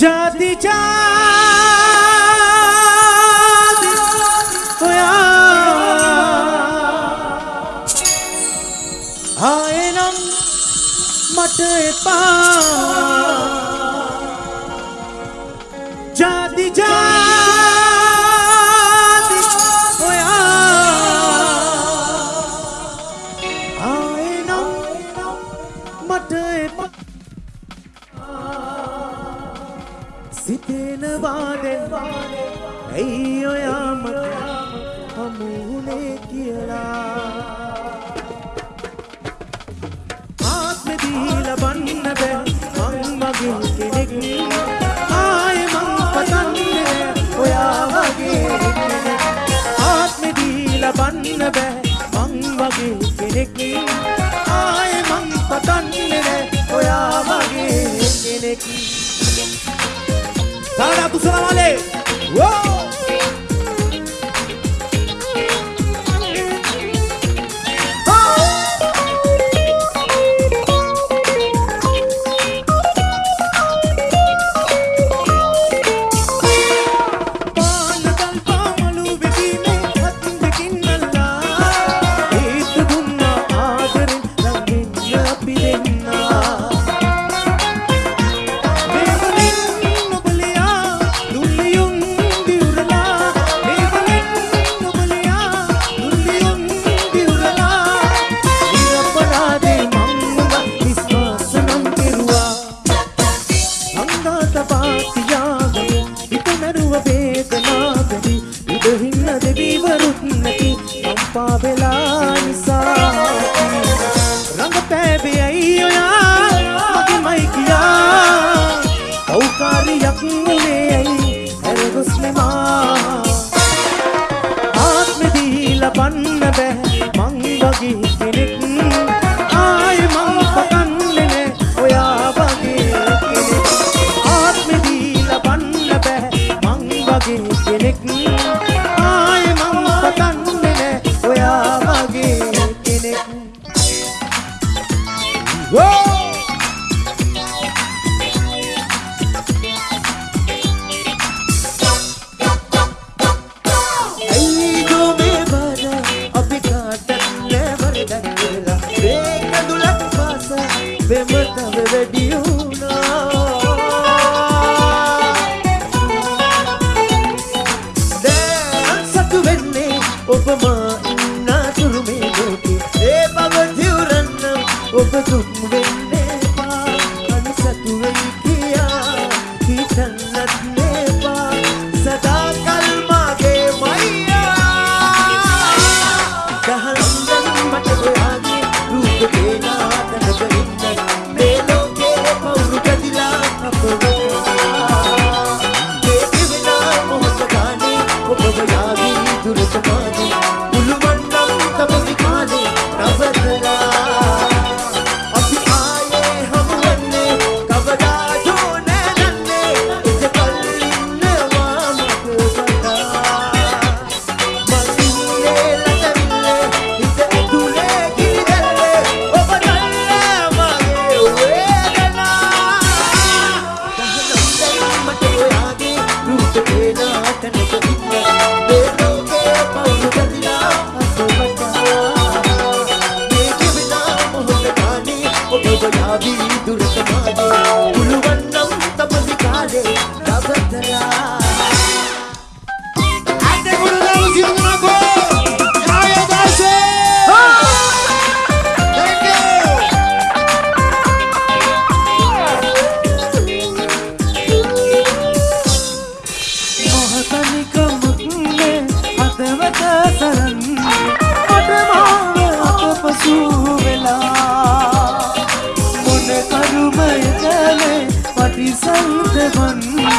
ਜਾਦੀ ਜਾਦ ਹੋਇਆ। ਹਾਏ ਨਮ ਮਟੇ ਪਾ। සිතෙනවා දැන් ඇයි ඔයා මට හමුුනේ කියලා? ආත්මෙ දීලා බන්න බෑ මං වගේ කෙනෙක්. ආයෙ මං පතන්නේ ඔයා වගේ ආත්මෙ දීලා බන්න බෑ මං වගේ කෙනෙක්. salam allez. Wow. Pavela చుట్టూ hun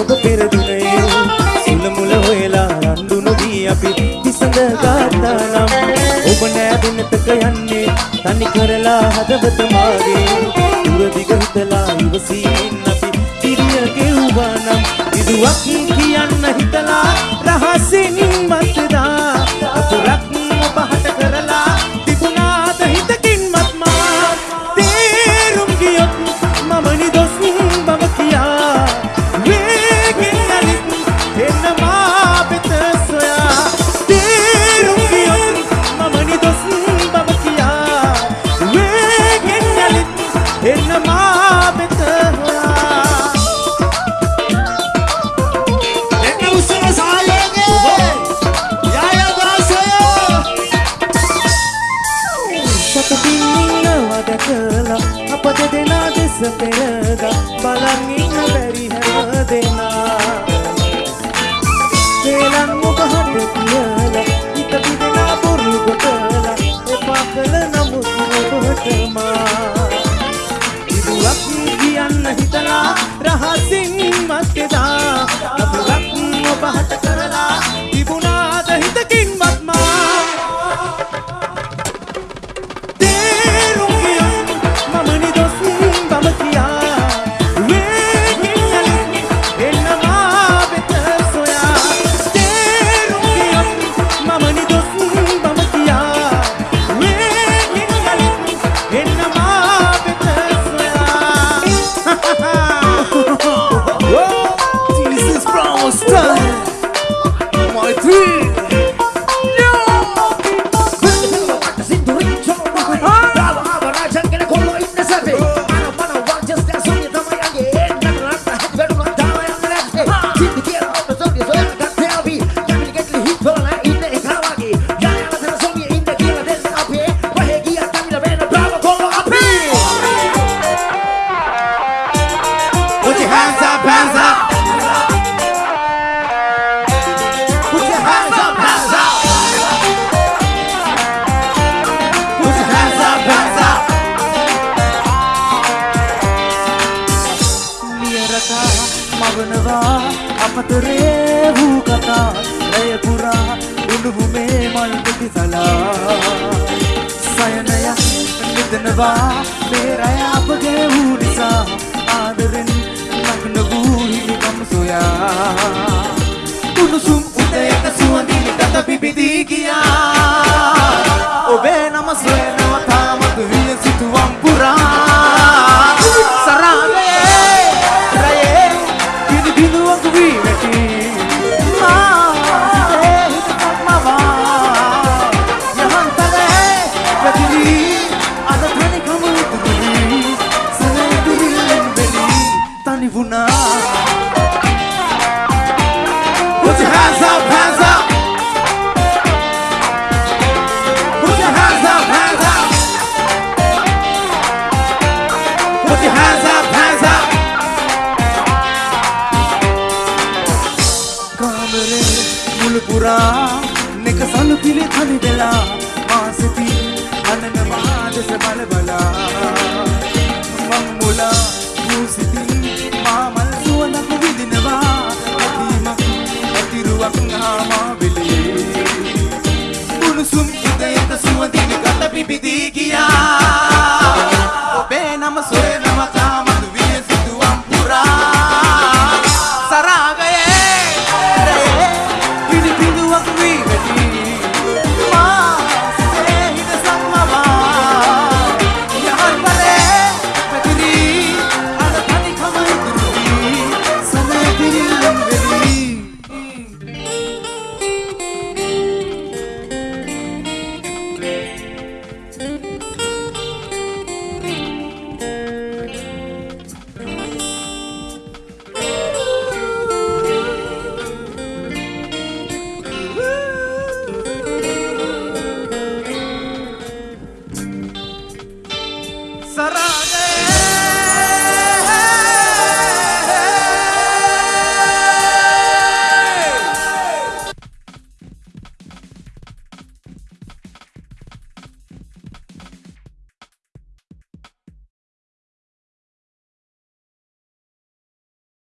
ඔබ පෙරදුනයෝ සුල මුල හොයලා රන්දු නොදී අපි විසඳ ගත්තා නම්. ඔබ නෑ දෙනතක යන්නේ තනි කරලා හදවත මාගේ. දුර දිග හිතලා ඉවසීමෙන් අපි තිරිය ගෙව්වා නම්. විදුවක් කියන්න හිතලා आत्मा ಇದು ಅಗ್ನಿಯನ್ನ ಹಿತಲ ರಹಸಿಂಹದ ಅದು ಅಗ್ನಿ ಒಬ್ಬ ಹತ සතරේ වූ කතා ඇය පුරා උණුහු මේ මල් දෙති සලා. සයනය නිදනවා මේ රැය අපගේ වූ නිසා. ආදරෙන් නගන වූ හිමිකම් සොයා. උණුසුම් උදයක සුවඳින් දත පිබිදී ගියා. ඔබේ නම සොයනවා තාමත් විය සිතුවම් පුරා. සරාගයේ රැයේ පිළිබිඳුවක් වී Sarah.